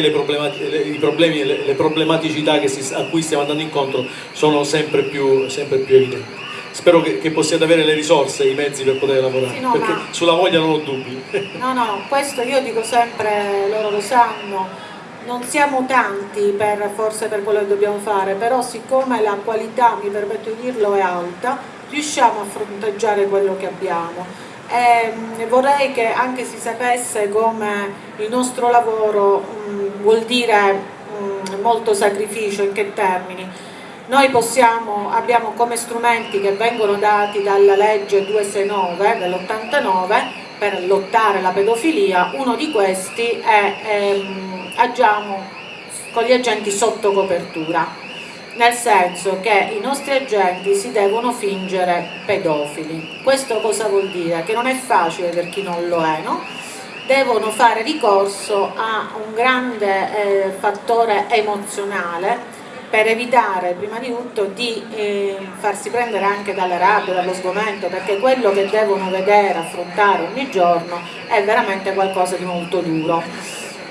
le, problemi e le, le, problematicità si, a cui stiamo andando incontro sono sempre più, sempre più evidenti. Spero che, che, possiate avere le risorse i mezzi per poter lavorare, sì, no, perché sulla voglia non ho dubbi. No, no, questo io dico sempre, loro lo sanno, non siamo tanti per, forse per quello che dobbiamo fare, però siccome la qualità, mi permetto di dirlo, è alta, riusciamo a fronteggiare quello che abbiamo e ehm, vorrei che anche si sapesse come il nostro lavoro mh, vuol dire mh, molto sacrificio, in che termini. Noi possiamo, abbiamo come strumenti che vengono dati dalla legge 269 dell'89 per lottare la pedofilia, uno di questi è ehm, agiamo con gli agenti sotto copertura nel senso che i nostri agenti si devono fingere pedofili. Questo cosa vuol dire? Che non è facile per chi non lo è, no? devono fare ricorso a un grande eh, fattore emozionale per evitare prima di tutto di eh, farsi prendere anche dalla rabbia, dallo sgomento, perché quello che devono vedere, affrontare ogni giorno è veramente qualcosa di molto duro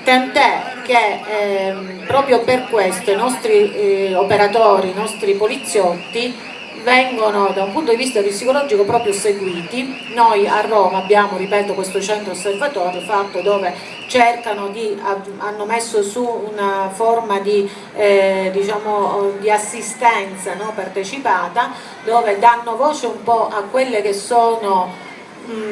tant'è che ehm, proprio per questo i nostri eh, operatori, i nostri poliziotti vengono da un punto di vista psicologico proprio seguiti. Noi a Roma abbiamo, ripeto, questo centro osservatorio fatto dove cercano di, hanno messo su una forma di, eh, diciamo, di assistenza no, partecipata dove danno voce un po' a quelle che sono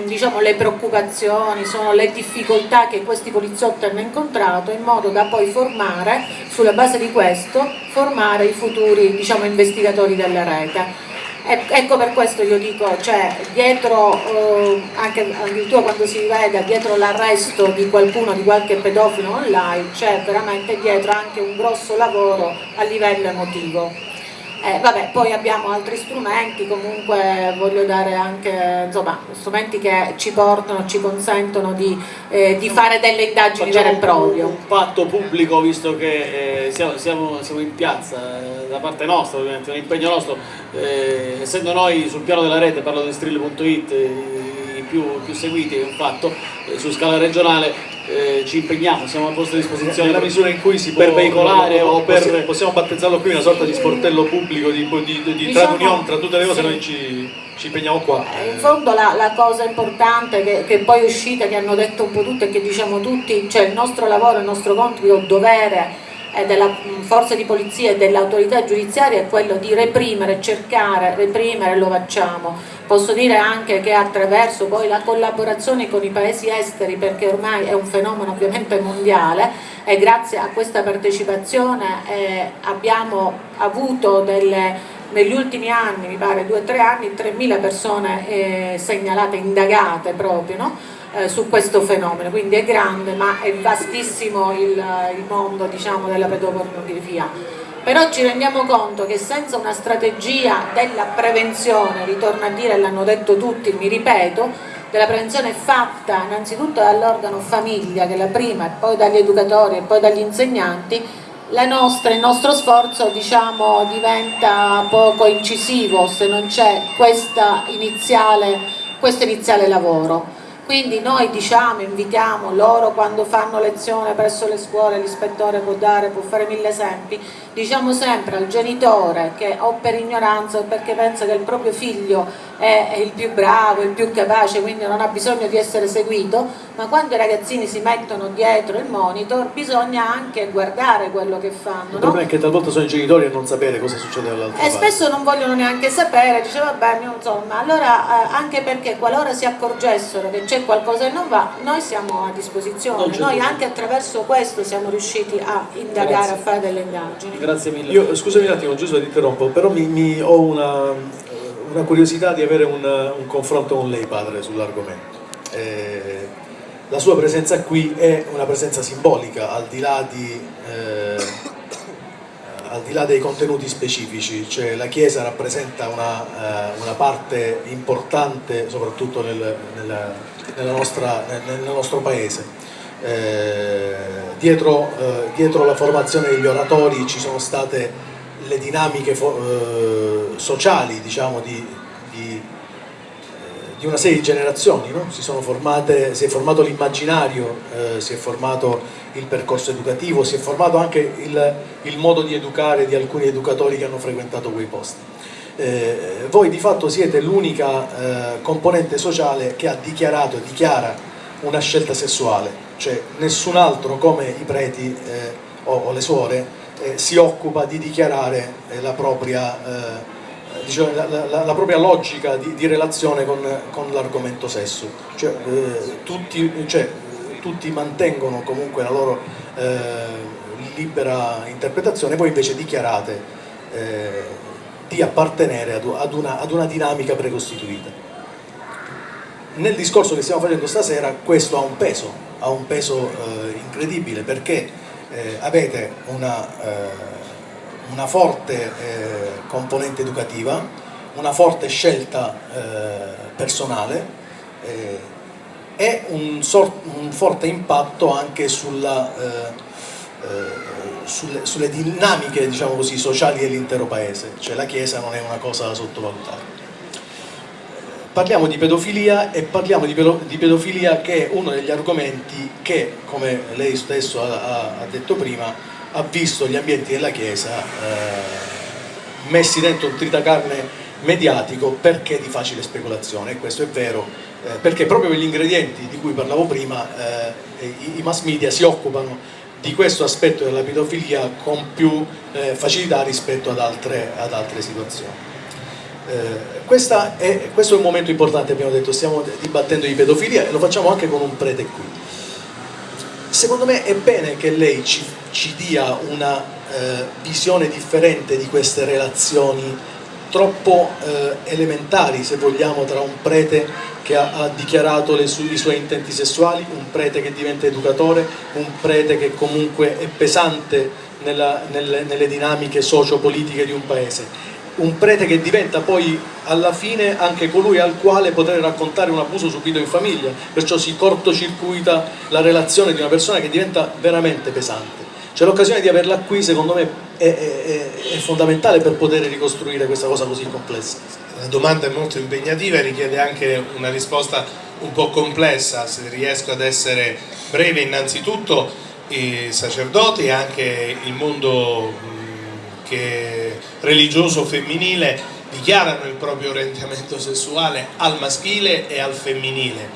diciamo, le preoccupazioni, sono le difficoltà che questi poliziotti hanno incontrato in modo da poi formare, sulla base di questo, formare i futuri diciamo, investigatori della rete. Ecco per questo io dico, cioè, dietro, eh, anche addirittura quando si vede dietro l'arresto di qualcuno, di qualche pedofilo online, c'è veramente dietro anche un grosso lavoro a livello emotivo. Eh, vabbè, poi abbiamo altri strumenti, comunque voglio dare anche insomma, strumenti che ci portano, ci consentono di, eh, di fare delle indagini vere e proprie. Un, un patto pubblico visto che eh, siamo, siamo, siamo, in piazza, eh, da parte nostra ovviamente, un impegno nostro, eh, essendo noi sul piano della rete, parlo di strill.it, i più, più seguiti, è un fatto, eh, su scala regionale eh, ci impegniamo, siamo a vostra disposizione nella misura in cui si può, per veicolare o per... Possiamo battezzarlo qui una sorta di sportello pubblico, di, di, di, di diciamo, tra tra tutte le cose sì. noi ci, ci, impegniamo qua. Eh, in fondo la, la cosa importante che, che, poi è uscita, che hanno detto un po' tutti e che diciamo tutti, cioè il nostro lavoro, il nostro compito, il dovere della mm, forza di polizia e dell'autorità giudiziaria è quello di reprimere, cercare, reprimere, lo facciamo. Posso dire anche che attraverso poi la collaborazione con i paesi esteri, perché ormai è un fenomeno ovviamente mondiale, e grazie a questa partecipazione eh, abbiamo avuto delle negli ultimi anni, mi pare due o tre anni, 3.000 persone eh, segnalate, indagate proprio, no? eh, su questo fenomeno, quindi è grande ma è vastissimo il, il mondo diciamo, della pedopornografia. Però ci rendiamo conto che senza una strategia della prevenzione, ritorno a dire, l'hanno detto tutti, mi ripeto, della prevenzione fatta innanzitutto dall'organo famiglia, che è la prima, e poi dagli educatori e poi dagli insegnanti, nostra, il nostro sforzo diciamo, diventa poco incisivo se non c'è questo iniziale lavoro. Quindi noi diciamo, invitiamo loro quando fanno lezione presso le scuole, l'ispettore può dare, può fare mille esempi, diciamo sempre al genitore che o per ignoranza o perché pensa che il proprio figlio è il più bravo, il più capace, quindi non ha bisogno di essere seguito, ma quando i ragazzini si mettono dietro il monitor bisogna anche guardare quello che fanno. Il problema no? è che talvolta sono i genitori a non sapere cosa succede dall'altra parte. E spesso non vogliono neanche sapere, dice vabbè, insomma, allora eh, anche perché qualora si accorgessero che c'è qualcosa che non va, noi siamo a disposizione, noi anche attraverso questo siamo riusciti a indagare, Grazie. a fare delle indagini. Grazie mille. Io, scusami un attimo Giuseppe ti interrompo, però mi, mi ho una, una, curiosità di avere un, un, confronto con lei padre sull'argomento. Eh, la sua presenza qui è una presenza simbolica al di là, di, eh, al di là dei contenuti specifici, cioè la Chiesa rappresenta una, eh, una parte importante soprattutto nel, nel, nella nostra, nel, nel nostro paese. Eh, dietro, eh, dietro, la formazione degli oratori ci sono state le dinamiche eh, sociali diciamo, di, di, una serie di generazioni, no? si, formate, si, è formato l'immaginario, eh, si è formato il percorso educativo, si è formato anche il, il, modo di educare di alcuni educatori che hanno frequentato quei posti. Eh, voi di fatto siete l'unica eh, componente sociale che ha dichiarato e dichiara una scelta sessuale, cioè nessun altro come i preti eh, o, o, le suore eh, si occupa di dichiarare eh, la propria diciamo, la, la, la, propria logica di, di relazione con, con l'argomento sesso, cioè, eh, tutti, cioè, tutti, mantengono comunque la loro eh, libera interpretazione, voi invece dichiarate eh, di appartenere ad, ad, una, ad una dinamica precostituita. Nel discorso che stiamo facendo stasera questo ha un peso, ha un peso eh, incredibile perché eh, avete una eh, una forte eh, componente educativa, una forte scelta eh, personale eh, e un, un, forte impatto anche sulla, eh, eh, sulle, sulle, dinamiche diciamo così, sociali dell'intero paese, cioè la Chiesa non è una cosa da sottovalutare. Parliamo di pedofilia e parliamo di, pedofilia che è uno degli argomenti che, come lei stesso ha, ha detto prima, ha visto gli ambienti della Chiesa eh, messi dentro un tritacarne mediatico perché di facile speculazione e questo è vero eh, perché proprio per gli ingredienti di cui parlavo prima eh, i, i, mass media si occupano di questo aspetto della pedofilia con più eh, facilità rispetto ad altre, ad altre situazioni. Eh, è, questo è un momento importante, abbiamo detto, stiamo dibattendo di pedofilia e lo facciamo anche con un prete qui. Secondo me è bene che lei ci ci dia una eh, visione differente di queste relazioni troppo eh, elementari se vogliamo tra un prete che ha, ha dichiarato su i suoi intenti sessuali, un prete che diventa educatore, un prete che comunque è pesante nella, nelle, nelle dinamiche socio-politiche di un paese un prete che diventa poi alla fine anche colui al quale poter raccontare un abuso subito in famiglia, perciò si cortocircuita la relazione di una persona che diventa veramente pesante. Cioè l'occasione di averla qui secondo me è, è, è, fondamentale per poter ricostruire questa cosa così complessa. La domanda è molto impegnativa e richiede anche una risposta un po' complessa, se riesco ad essere breve innanzitutto i sacerdoti e anche il mondo che religioso femminile dichiarano il proprio orientamento sessuale al maschile e al femminile.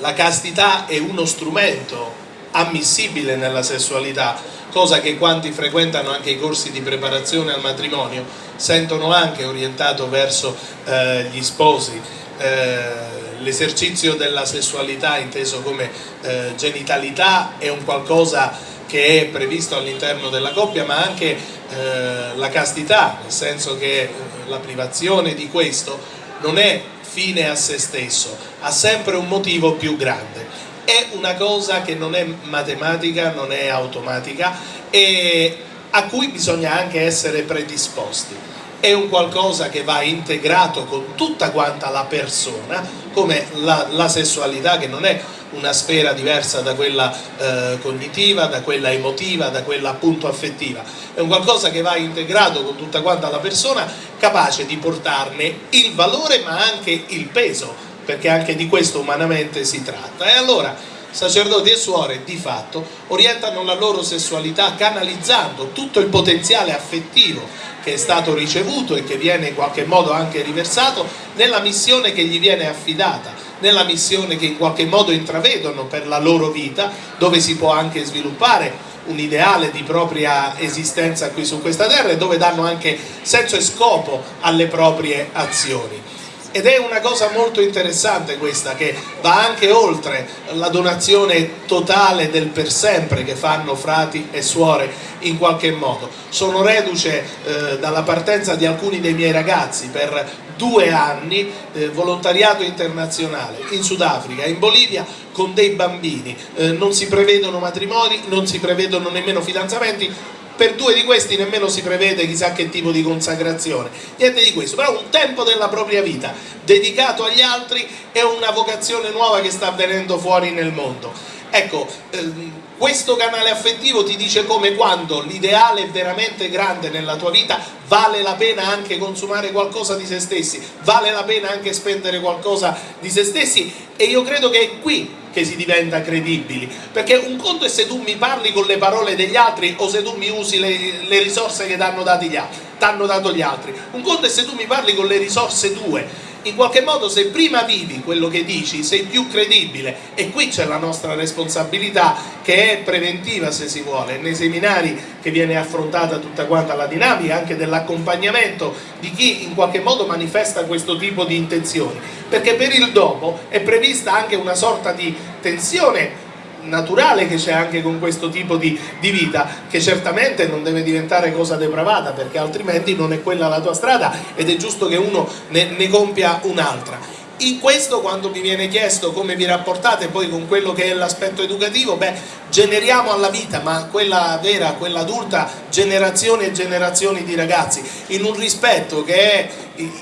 La castità è uno strumento ammissibile nella sessualità cosa che quanti frequentano anche i corsi di preparazione al matrimonio sentono anche orientato verso eh, gli sposi. Eh, L'esercizio della sessualità inteso come eh, genitalità è un qualcosa che è previsto all'interno della coppia ma anche eh, la castità, nel senso che eh, la privazione di questo non è fine a se stesso, ha sempre un motivo più grande è una cosa che non è matematica, non è automatica e a cui bisogna anche essere predisposti. È un qualcosa che va integrato con tutta quanta la persona, come la, la sessualità che non è una sfera diversa da quella eh, cognitiva, da quella emotiva, da quella appunto affettiva. È un qualcosa che va integrato con tutta quanta la persona, capace di portarne il valore ma anche il peso perché anche di questo umanamente si tratta. E allora sacerdoti e suore di fatto orientano la loro sessualità canalizzando tutto il potenziale affettivo che è stato ricevuto e che viene in qualche modo anche riversato nella missione che gli viene affidata, nella missione che in qualche modo intravedono per la loro vita, dove si può anche sviluppare un ideale di propria esistenza qui su questa terra e dove danno anche senso e scopo alle proprie azioni ed è una cosa molto interessante questa che va anche oltre la donazione totale del per sempre che fanno frati e suore in qualche modo. Sono reduce eh, dalla partenza di alcuni dei miei ragazzi per due anni eh, volontariato internazionale in Sudafrica, in Bolivia con dei bambini, eh, non si prevedono matrimoni, non si prevedono nemmeno fidanzamenti, per due di questi nemmeno si prevede chissà che tipo di consacrazione, niente di questo, però un tempo della propria vita dedicato agli altri è una vocazione nuova che sta avvenendo fuori nel mondo. Ecco, ehm, questo canale affettivo ti dice come quando l'ideale è veramente grande nella tua vita vale la pena anche consumare qualcosa di se stessi, vale la pena anche spendere qualcosa di se stessi e io credo che qui che si diventa credibili. Perché un conto è se tu mi parli con le parole degli altri o se tu mi usi le, le risorse che ti hanno dato gli altri. Un conto è se tu mi parli con le risorse tue in qualche modo se prima vivi quello che dici sei più credibile. E qui c'è la nostra responsabilità che è preventiva se si vuole, nei seminari che viene affrontata tutta quanta la dinamica anche dell'accompagnamento di chi in qualche modo manifesta questo tipo di intenzioni. Perché per il dopo è prevista anche una sorta di tensione naturale che c'è anche con questo tipo di, di, vita che certamente non deve diventare cosa depravata perché altrimenti non è quella la tua strada ed è giusto che uno ne, ne compia un'altra in questo quando mi viene chiesto come vi rapportate poi con quello che è l'aspetto educativo, beh, generiamo alla vita, ma quella vera, quella adulta, generazioni e generazioni di ragazzi, in un rispetto che è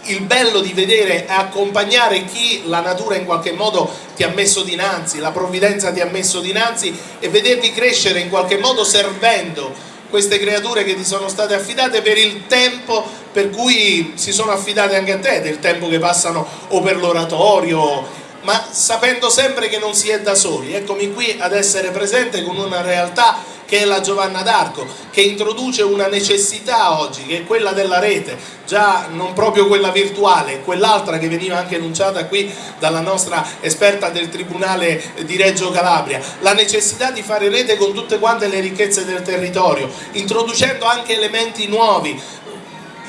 il bello di vedere e accompagnare chi la natura in qualche modo ti ha messo dinanzi, la provvidenza ti ha messo dinanzi e vedervi crescere in qualche modo servendo queste creature che ti sono state affidate per il tempo per cui si sono affidate anche a te, del tempo che passano o per l'oratorio, ma sapendo sempre che non si è da soli. Eccomi qui ad essere presente con una realtà che è la Giovanna d'Arco, che introduce una necessità oggi, che è quella della rete, già non proprio quella virtuale, quell'altra che veniva anche enunciata qui dalla nostra esperta del Tribunale di Reggio Calabria, la necessità di fare rete con tutte quante le ricchezze del territorio, introducendo anche elementi nuovi,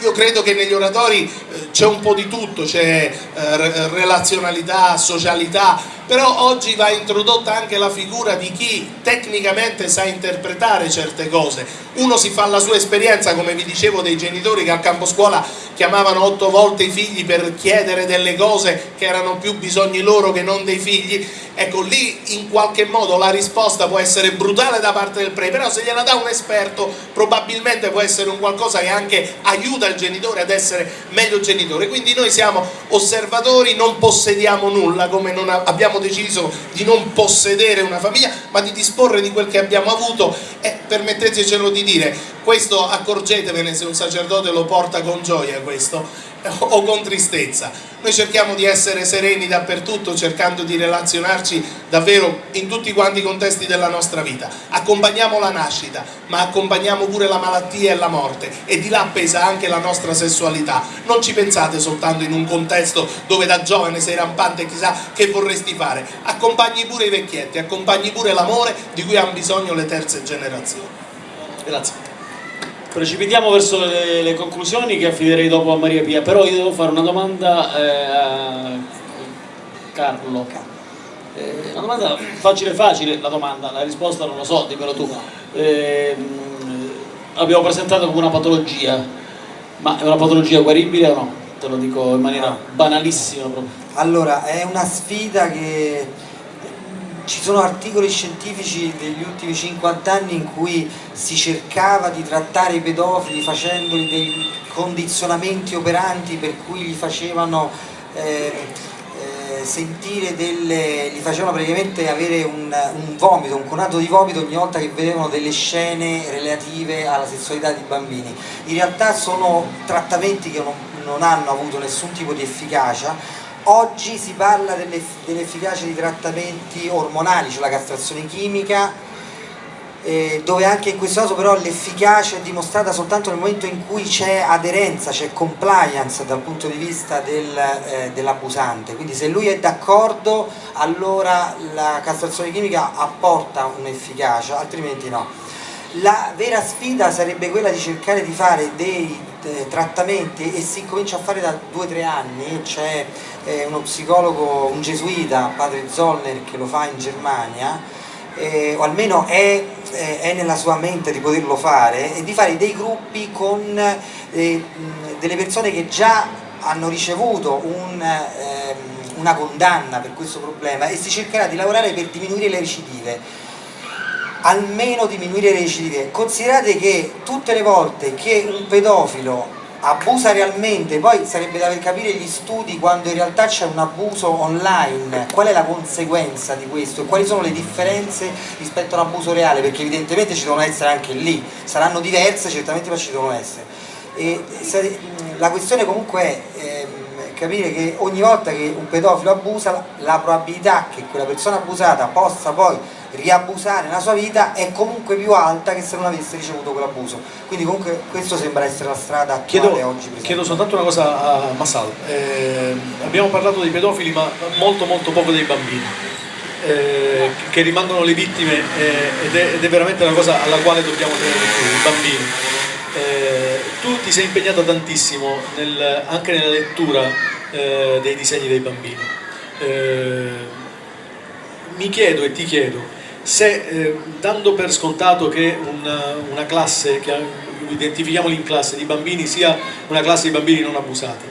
io credo che negli oratori eh, c'è un po' di tutto, c'è eh, relazionalità, socialità, però oggi va introdotta anche la figura di chi tecnicamente sa interpretare certe cose. Uno si fa la sua esperienza, come vi dicevo, dei genitori che al campo scuola chiamavano otto volte i figli per chiedere delle cose che erano più bisogni loro che non dei figli, ecco lì in qualche modo la risposta può essere brutale da parte del pre, però se gliela dà un esperto probabilmente può essere un qualcosa che anche aiuta il genitore ad essere meglio genitore, quindi noi siamo osservatori, non possediamo nulla come non abbiamo deciso di non possedere una famiglia ma di disporre di quel che abbiamo avuto e permettetecelo di dire questo accorgetevene se un sacerdote lo porta con gioia questo o con tristezza. Noi cerchiamo di essere sereni dappertutto cercando di relazionarci davvero in tutti quanti i contesti della nostra vita. Accompagniamo la nascita ma accompagniamo pure la malattia e la morte e di là pesa anche la nostra sessualità. Non ci pensate soltanto in un contesto dove da giovane sei rampante e chissà che vorresti fare. Accompagni pure i vecchietti accompagni pure l'amore di cui hanno bisogno le terze generazioni. Grazie Precipitiamo verso le, le, conclusioni che affiderei dopo a Maria Pia, però io devo fare una domanda eh, a Carlo. Eh, una domanda facile facile, la domanda, la risposta non lo so, dimmelo tu. Eh, abbiamo presentato come una patologia, ma è una patologia guaribile o no? Te lo dico in maniera banalissima proprio. Allora, è una sfida che ci sono articoli scientifici degli ultimi 50 anni in cui si cercava di trattare i pedofili facendoli dei condizionamenti operanti per cui gli facevano eh, eh, sentire delle, gli facevano praticamente avere un, un, vomito, un conato di vomito ogni volta che vedevano delle scene relative alla sessualità di bambini. In realtà sono trattamenti che non, non hanno avuto nessun tipo di efficacia Oggi si parla dell'efficacia di trattamenti ormonali, cioè la castrazione chimica, eh, dove anche in questo caso però l'efficacia è dimostrata soltanto nel momento in cui c'è aderenza, c'è compliance dal punto di vista del, eh, dell'abusante, quindi se lui è d'accordo allora la castrazione chimica apporta un'efficacia, altrimenti no. La vera sfida sarebbe quella di cercare di fare dei trattamenti e si comincia a fare da due o tre anni, c'è eh, uno psicologo, un gesuita, padre Zollner, che lo fa in Germania, eh, o almeno è, eh, è, nella sua mente di poterlo fare, e di fare dei gruppi con eh, delle persone che già hanno ricevuto un, ehm, una condanna per questo problema e si cercherà di lavorare per diminuire le recidive almeno diminuire le recidive. Considerate che tutte le volte che un pedofilo abusa realmente, poi sarebbe da capire gli studi quando in realtà c'è un abuso online, qual è la conseguenza di questo e quali sono le differenze rispetto a un abuso reale, perché evidentemente ci devono essere anche lì, saranno diverse certamente ma ci devono essere. E la questione comunque è ehm, capire che ogni volta che un pedofilo abusa la probabilità che quella persona abusata possa poi riabusare nella sua vita è comunque più alta che se non avesse ricevuto quell'abuso. Quindi comunque questo sembra essere la strada attuale chiedo, oggi. Presente. Chiedo soltanto una cosa a Massal, eh, abbiamo parlato dei pedofili ma molto molto poco dei bambini. Eh, che rimangono le vittime eh, ed, è, ed, è, veramente una cosa alla quale dobbiamo tenere più, i bambini. Eh, tu ti sei impegnato tantissimo nel, anche nella lettura eh, dei disegni dei bambini. Eh, mi chiedo e ti chiedo, se eh, dando per scontato che una, una classe, che identifichiamoli in classe di bambini, sia una classe di bambini non abusati,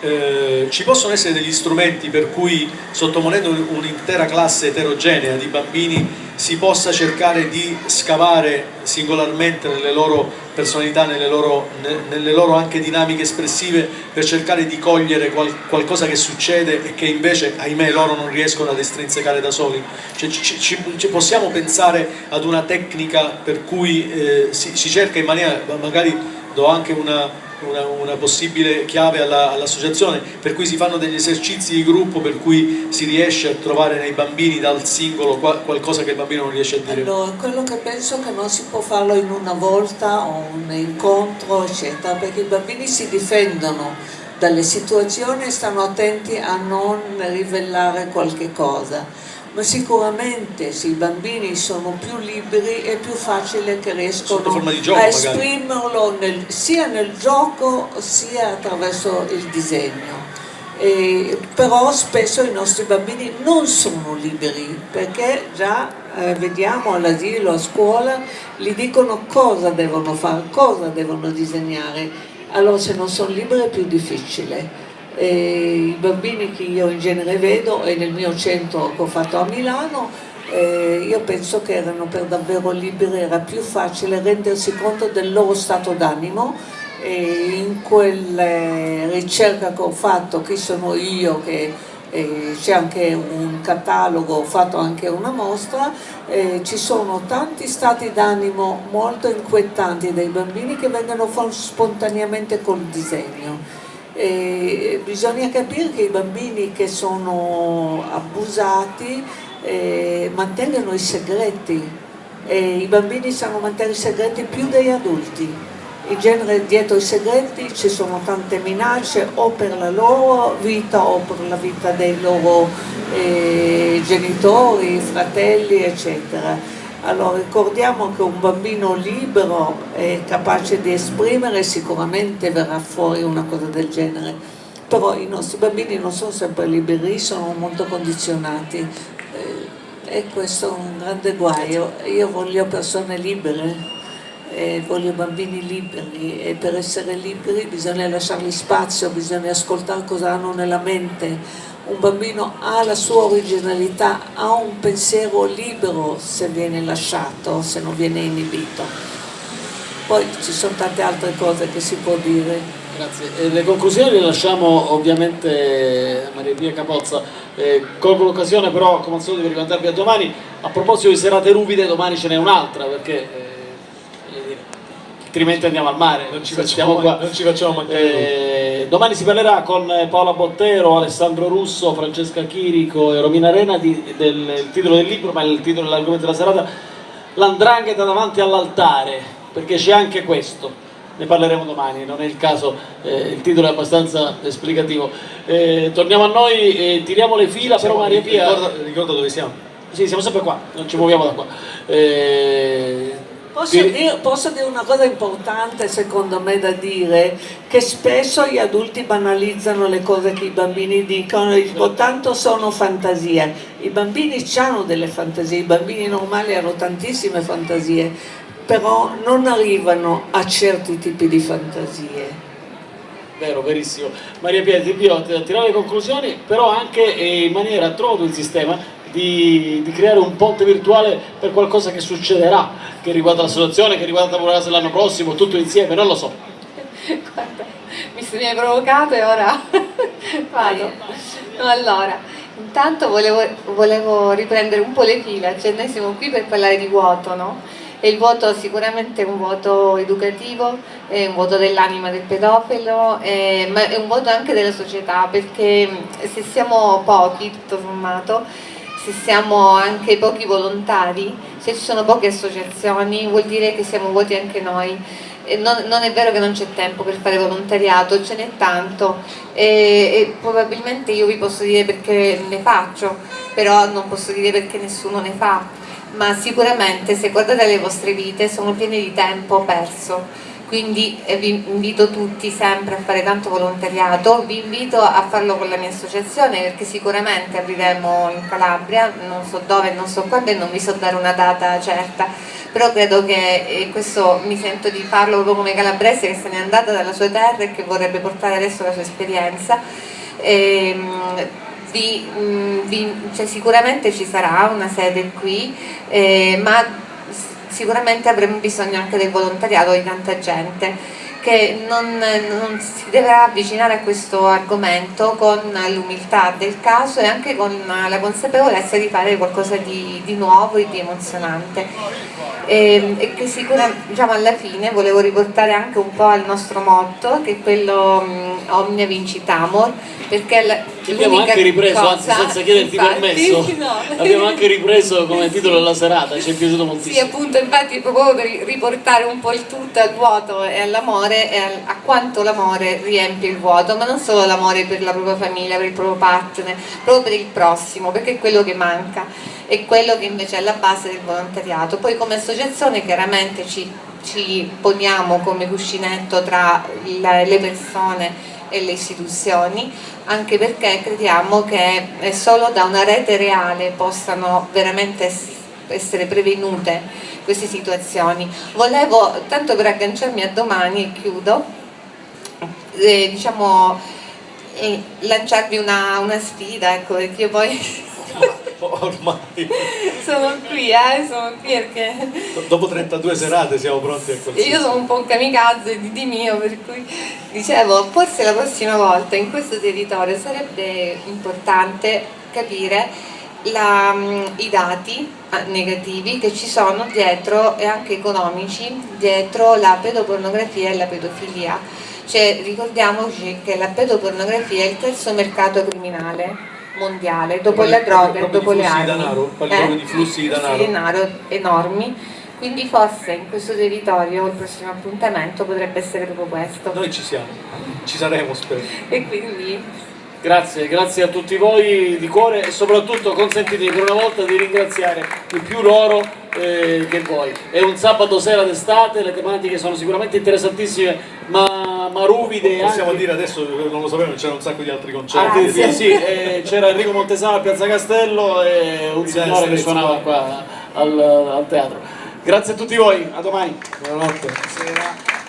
eh, ci possono essere degli strumenti per cui sottoponendo un'intera classe eterogenea di bambini si possa cercare di scavare singolarmente nelle loro personalità, nelle loro, nelle loro anche dinamiche espressive per cercare di cogliere qual, qualcosa che succede e che invece ahimè loro non riescono ad estrinsecare da soli. Cioè, ci, ci, ci possiamo pensare ad una tecnica per cui eh, si, si cerca in maniera magari do anche una una, una possibile chiave all'associazione, all per cui si fanno degli esercizi di gruppo per cui si riesce a trovare nei bambini dal singolo qualcosa che il bambino non riesce a dire. Allora, quello che penso che non si può farlo in una volta o un incontro, eccetera, perché i bambini si difendono dalle situazioni e stanno attenti a non rivelare qualche cosa ma sicuramente se i bambini sono più liberi è più facile che riescono gioco, a esprimerlo nel, sia nel gioco sia attraverso il disegno. E, però spesso i nostri bambini non sono liberi perché già eh, vediamo all'asilo, a scuola, gli dicono cosa devono fare, cosa devono disegnare, allora se non sono liberi è più difficile i bambini che io in genere vedo e nel mio centro che ho fatto a Milano eh, io penso che erano per davvero liberi, era più facile rendersi conto del loro stato d'animo e in quella ricerca che ho fatto, chi sono io, che eh, c'è anche un catalogo, ho fatto anche una mostra, eh, ci sono tanti stati d'animo molto inquietanti dei bambini che vengono spontaneamente col disegno e bisogna capire che i bambini che sono abusati eh, mantengono i segreti. E i bambini sanno mantenere i segreti più degli adulti. In genere dietro i segreti ci sono tante minacce o per la loro vita o per la vita dei loro eh, genitori, fratelli eccetera allora ricordiamo che un bambino libero è capace di esprimere, sicuramente verrà fuori una cosa del genere, però i nostri bambini non sono sempre liberi, sono molto condizionati. Eh, e questo è un grande guaio. Io voglio persone libere, eh, voglio bambini liberi. E per essere liberi bisogna lasciargli spazio, bisogna ascoltare cosa hanno nella mente, un bambino ha la sua originalità, ha un pensiero libero se viene lasciato, se non viene inibito. Poi ci sono tante altre cose che si può dire. Grazie. Le conclusioni le lasciamo ovviamente a Maria Pia Capozza. Eh, colgo l'occasione però come al solito di rimandarvi a domani. A proposito di serate ruvide, domani ce n'è un'altra perché eh, altrimenti andiamo al mare. Non ci facciamo, qua. Non ci facciamo mancare. Eh, domani si parlerà con Paola Bottero, Alessandro Russo, Francesca Chirico e Romina Arena di, del titolo del libro, ma il titolo dell'argomento della serata, L'andrangheta davanti all'altare, perché c'è anche questo. Ne parleremo domani, non è il caso, eh, il titolo è abbastanza esplicativo. Eh, torniamo a noi, tiriamo le fila, siamo, però Maria Pia... Ricorda, ricorda dove siamo. Sì, siamo sempre qua, non ci muoviamo da qua. Eh, Posso, dire, posso, dire, una cosa importante secondo me da dire, che spesso gli adulti banalizzano le cose che i bambini dicono, dicono tanto sono fantasie, i bambini hanno delle fantasie, i bambini normali hanno tantissime fantasie, però non arrivano a certi tipi di fantasie. Vero, verissimo. Maria Pietri, io tirare le conclusioni, però anche in maniera, trovo il sistema, di, di, creare un ponte virtuale per qualcosa che succederà, che riguarda la situazione, che riguarda Taburasa l'anno prossimo, tutto insieme, non lo so. Guarda, mi hai provocato e ora vado. Allora, intanto volevo, volevo, riprendere un po' le fila, cioè noi siamo qui per parlare di vuoto, no? E il voto sicuramente è un voto educativo, è un voto dell'anima del pedofilo, è, ma è un voto anche della società, perché se siamo pochi, tutto sommato, se siamo anche pochi volontari, se ci sono poche associazioni, vuol dire che siamo vuoti anche noi. Non, non, è vero che non c'è tempo per fare volontariato, ce n'è tanto. E, e, probabilmente io vi posso dire perché ne faccio, però non posso dire perché nessuno ne fa, ma sicuramente se guardate le vostre vite sono piene di tempo perso quindi eh, vi invito tutti sempre a fare tanto volontariato, vi invito a farlo con la mia associazione perché sicuramente apriremo in Calabria, non so dove, non so quando e non vi so dare una data certa, però credo che eh, questo mi sento di farlo proprio come calabrese che se n'è andata dalla sua terra e che vorrebbe portare adesso la sua esperienza. E, ehm, vi, mm, vi, cioè, sicuramente ci sarà una sede qui, eh, ma sicuramente avremo bisogno anche del volontariato di tanta gente che non, non, si deve avvicinare a questo argomento con l'umiltà del caso e anche con la consapevolezza di fare qualcosa di, di nuovo e di emozionante e, ehm, e che sicuramente diciamo, alla fine volevo riportare anche un po' al nostro motto che è quello um, Omnia Vincitamor perché la, abbiamo anche ripreso, cosa, anzi senza chiederti infatti, permesso, no. abbiamo anche ripreso come titolo della serata, ci è piaciuto moltissimo. Sì, appunto, infatti proprio per riportare un po' il tutto al vuoto e all'amore e a quanto l'amore riempie il vuoto, ma non solo l'amore per la propria famiglia, per il proprio partner, proprio per il prossimo, perché è quello che manca, è quello che invece è alla base del volontariato. Poi come associazione chiaramente ci, ci poniamo come cuscinetto tra le persone e le istituzioni, anche perché crediamo che solo da una rete reale possano veramente essere prevenute queste situazioni. Volevo, tanto per agganciarmi a domani e chiudo, eh, diciamo, eh, lanciarvi una, una, sfida, ecco, perché io poi... Ormai. sono qui, eh, sono qui perché... Dopo 32 serate siamo pronti a qualsiasi. Io sono un po' un kamikaze di, di mio, per cui dicevo, forse la prossima volta in questo territorio sarebbe importante capire la, mm, i dati ah, negativi che ci sono dietro e anche economici dietro la pedopornografia e la pedofilia cioè ricordiamoci che la pedopornografia è il terzo mercato criminale mondiale, dopo le droghe, dopo le armi. Denaro, eh? di flussi di denaro. Flussi di denaro enormi, quindi forse in questo territorio il prossimo appuntamento potrebbe essere proprio questo. Noi ci siamo, ci saremo spero. E quindi Grazie, grazie a tutti voi di cuore e soprattutto consentitemi per una volta di ringraziare di più loro eh, che voi. È un sabato sera d'estate, le tematiche sono sicuramente interessantissime ma, ma ruvide. Possiamo anche... dire adesso, non lo sapevo, c'era un sacco di altri concerti. Ah, sì, sì, eh, c'era Enrico Montesano a Piazza Castello e un signore che suonava qua al, al teatro. Grazie a tutti voi, a domani. Buonanotte. Buonasera.